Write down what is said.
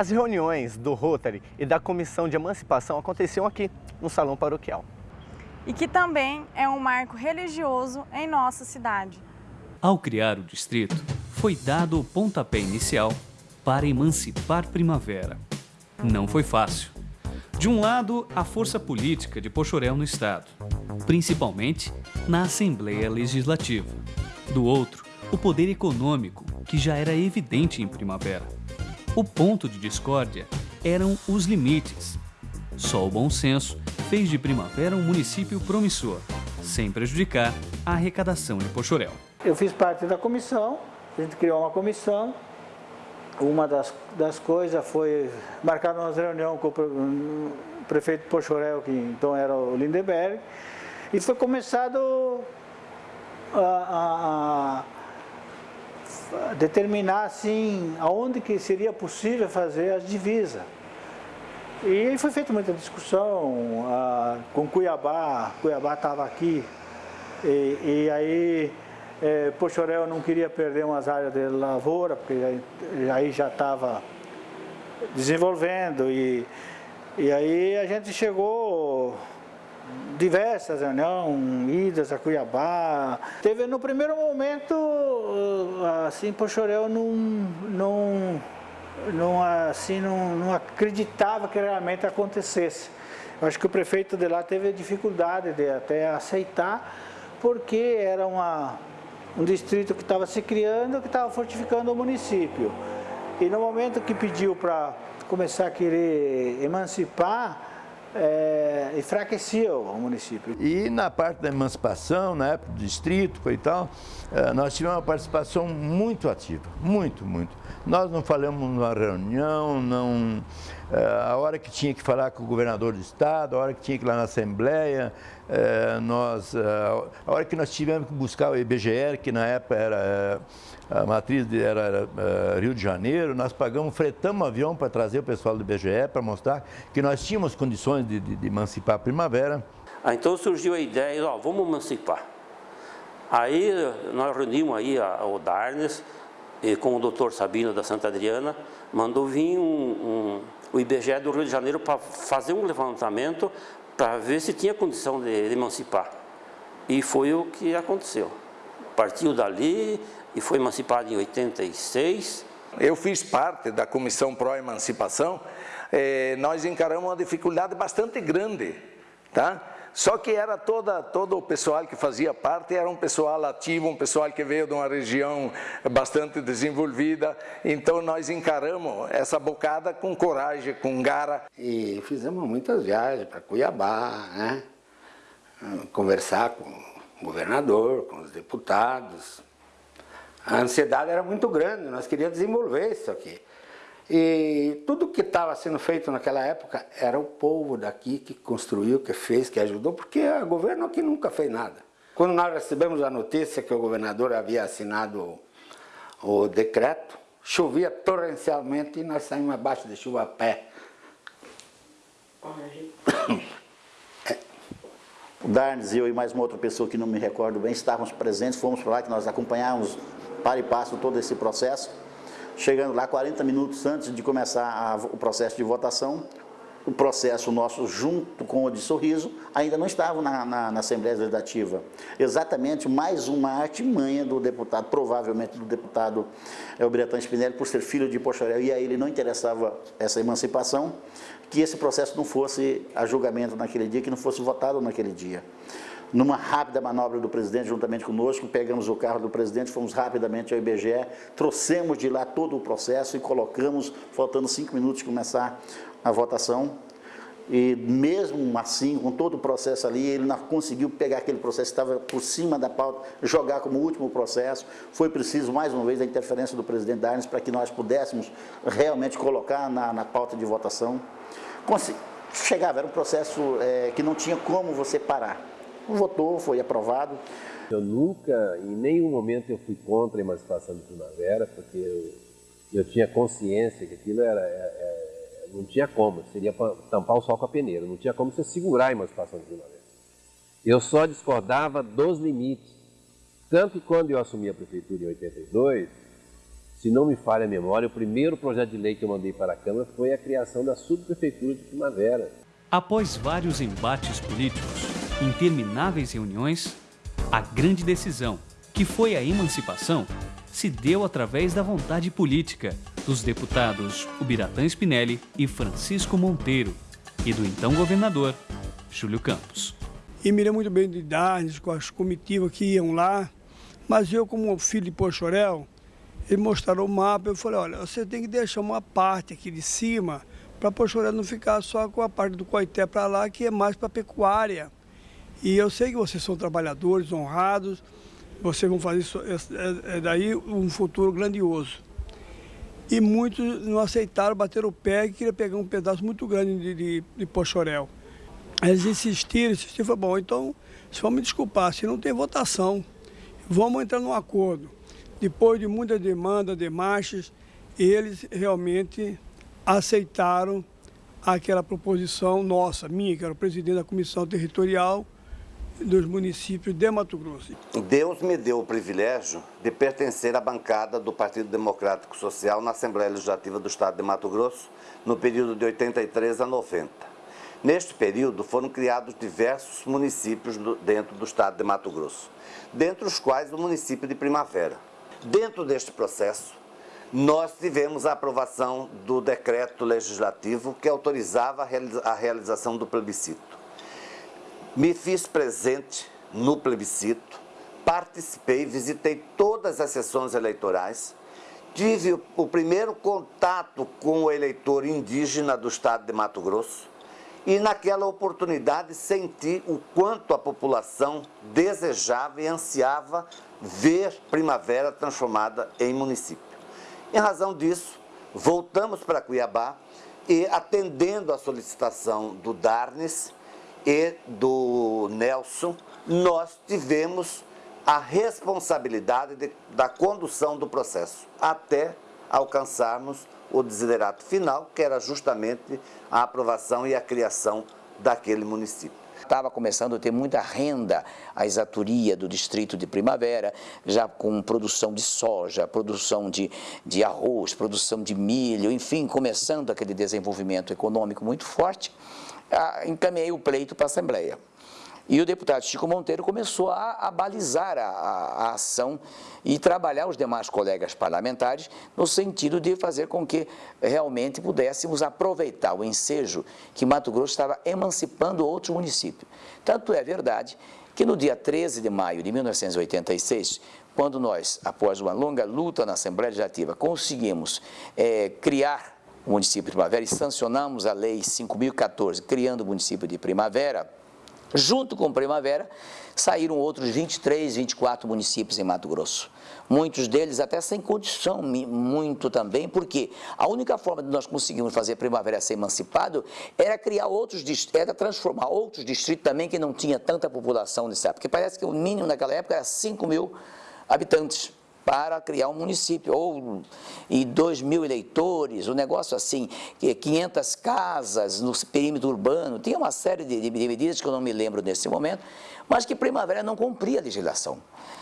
As reuniões do Rotary e da Comissão de Emancipação aconteciam aqui, no Salão Paroquial. E que também é um marco religioso em nossa cidade. Ao criar o distrito, foi dado o pontapé inicial para emancipar Primavera. Não foi fácil. De um lado, a força política de Pochorel no Estado, principalmente na Assembleia Legislativa. Do outro, o poder econômico, que já era evidente em Primavera. O ponto de discórdia eram os limites. Só o bom senso fez de Primavera um município promissor, sem prejudicar a arrecadação de Pochorel. Eu fiz parte da comissão, a gente criou uma comissão. Uma das, das coisas foi marcar uma reunião com o prefeito Pochorel, que então era o Lindeberg, e foi começado a, a, a determinar assim aonde que seria possível fazer as divisas. E foi feita muita discussão com Cuiabá, Cuiabá estava aqui, e, e aí é, Pochorel não queria perder umas áreas de lavoura, porque aí, aí já estava desenvolvendo e, e aí a gente chegou diversas reuniões, idas a Cuiabá. Teve no primeiro momento, assim, Pochorel não, não, não, assim, não, não acreditava que realmente acontecesse. Eu acho que o prefeito de lá teve dificuldade de até aceitar, porque era uma, um distrito que estava se criando, que estava fortificando o município. E no momento que pediu para começar a querer emancipar, é, enfraquecia o município. E na parte da emancipação, na época do distrito e tal, é, nós tivemos uma participação muito ativa, muito, muito. Nós não falamos numa reunião, não, a hora que tinha que falar com o governador do estado, a hora que tinha que ir lá na Assembleia, é, nós, a hora que nós tivemos que buscar o IBGE, que na época era a matriz era, Rio de Janeiro, nós pagamos, fretamos um avião para trazer o pessoal do IBGE para mostrar que nós tínhamos condições de, de, de emancipar a primavera. Ah, então surgiu a ideia, ó, vamos emancipar. Aí nós reunimos aí a, o Darnes com o doutor Sabino da Santa Adriana, mandou vir um, um, o IBGE do Rio de Janeiro para fazer um levantamento para ver se tinha condição de, de emancipar. E foi o que aconteceu. Partiu dali, e foi emancipado em 86. Eu fiz parte da Comissão Pró-Emancipação, eh, nós encaramos uma dificuldade bastante grande, tá? Só que era toda, todo o pessoal que fazia parte, era um pessoal ativo, um pessoal que veio de uma região bastante desenvolvida, então nós encaramos essa bocada com coragem, com gara. E fizemos muitas viagens para Cuiabá, né? conversar com o governador, com os deputados, a ansiedade era muito grande, nós queríamos desenvolver isso aqui. E tudo que estava sendo feito naquela época era o povo daqui que construiu, que fez, que ajudou, porque o governo aqui nunca fez nada. Quando nós recebemos a notícia que o governador havia assinado o decreto, chovia torrencialmente e nós saímos abaixo de chuva a pé. O Darnes, eu e mais uma outra pessoa que não me recordo bem, estávamos presentes, fomos para lá, que nós acompanhávamos para e passo todo esse processo. Chegando lá 40 minutos antes de começar a, o processo de votação, o processo nosso, junto com o de Sorriso, ainda não estava na, na, na Assembleia Legislativa. Exatamente mais uma artimanha do deputado, provavelmente do deputado Elbretan Spinelli, por ser filho de Pochorel, e a ele não interessava essa emancipação, que esse processo não fosse a julgamento naquele dia, que não fosse votado naquele dia. Numa rápida manobra do presidente, juntamente conosco, pegamos o carro do presidente, fomos rapidamente ao IBGE, trouxemos de lá todo o processo e colocamos, faltando cinco minutos começar a votação. E mesmo assim, com todo o processo ali, ele não conseguiu pegar aquele processo que estava por cima da pauta, jogar como último processo. Foi preciso, mais uma vez, a interferência do presidente Darnes para que nós pudéssemos realmente colocar na, na pauta de votação. Chegava, era um processo é, que não tinha como você parar votou, foi aprovado. Eu nunca, em nenhum momento eu fui contra a emancipação de primavera, porque eu, eu tinha consciência que aquilo era, é, é, não tinha como, seria tampar o sol com a peneira, não tinha como você segurar a emancipação de primavera. Eu só discordava dos limites. Tanto que quando eu assumi a prefeitura em 82, Se não me falha a memória, o primeiro projeto de lei que eu mandei para a Câmara foi a criação da subprefeitura de Primavera. Após vários embates políticos, intermináveis reuniões, a grande decisão, que foi a emancipação, se deu através da vontade política dos deputados Ubiratã Spinelli e Francisco Monteiro e do então governador Júlio Campos. E me lembro muito bem de Darnes, com as comitivas que iam lá, mas eu como filho de Pochorel, ele mostraram o mapa, eu falei, olha, você tem que deixar uma parte aqui de cima para Pochorel não ficar só com a parte do Coité para lá, que é mais para pecuária. E eu sei que vocês são trabalhadores, honrados, vocês vão fazer isso, é, é daí um futuro grandioso. E muitos não aceitaram, bateram o pé e queriam pegar um pedaço muito grande de, de, de Pochorel. Eles insistiram, insistiram, falei, bom, então, se vão me desculpar, se não tem votação, vamos entrar num acordo. Depois de muita demanda, demarches, eles realmente aceitaram aquela proposição nossa, minha, que era o presidente da Comissão Territorial dos municípios de Mato Grosso. Deus me deu o privilégio de pertencer à bancada do Partido Democrático Social na Assembleia Legislativa do Estado de Mato Grosso no período de 83 a 90. Neste período foram criados diversos municípios dentro do Estado de Mato Grosso, dentre os quais o município de Primavera. Dentro deste processo, nós tivemos a aprovação do decreto legislativo que autorizava a realização do plebiscito. Me fiz presente no plebiscito, participei, visitei todas as sessões eleitorais, tive o primeiro contato com o eleitor indígena do estado de Mato Grosso e naquela oportunidade senti o quanto a população desejava e ansiava ver Primavera transformada em município. Em razão disso, voltamos para Cuiabá e, atendendo a solicitação do Darnes e do Nelson, nós tivemos a responsabilidade de, da condução do processo, até alcançarmos o desiderato final, que era justamente a aprovação e a criação daquele município. Estava começando a ter muita renda a exatoria do distrito de Primavera, já com produção de soja, produção de, de arroz, produção de milho, enfim, começando aquele desenvolvimento econômico muito forte, encaminhei o pleito para a Assembleia. E o deputado Chico Monteiro começou a, a balizar a, a, a, ação e trabalhar os demais colegas parlamentares no sentido de fazer com que realmente pudéssemos aproveitar o ensejo que Mato Grosso estava emancipando outros municípios. Tanto é verdade que no dia 13 de maio de 1986, quando nós, após uma longa luta na Assembleia Legislativa, conseguimos é, criar o município de Primavera e sancionamos a Lei 5.014, criando o município de Primavera, Junto com Primavera, saíram outros 23, 24 municípios em Mato Grosso. Muitos deles até sem condição, muito também, porque a única forma de nós conseguirmos fazer Primavera ser emancipado era criar outros, era transformar outros distritos também que não tinha tanta população nessa época. Porque parece que o mínimo naquela época era 5 mil habitantes para criar um município, ou e 2 mil eleitores, um negócio assim, 500 casas no perímetro urbano, tinha uma série de, de medidas que eu não me lembro nesse momento, mas que Primavera não cumpria a legislação.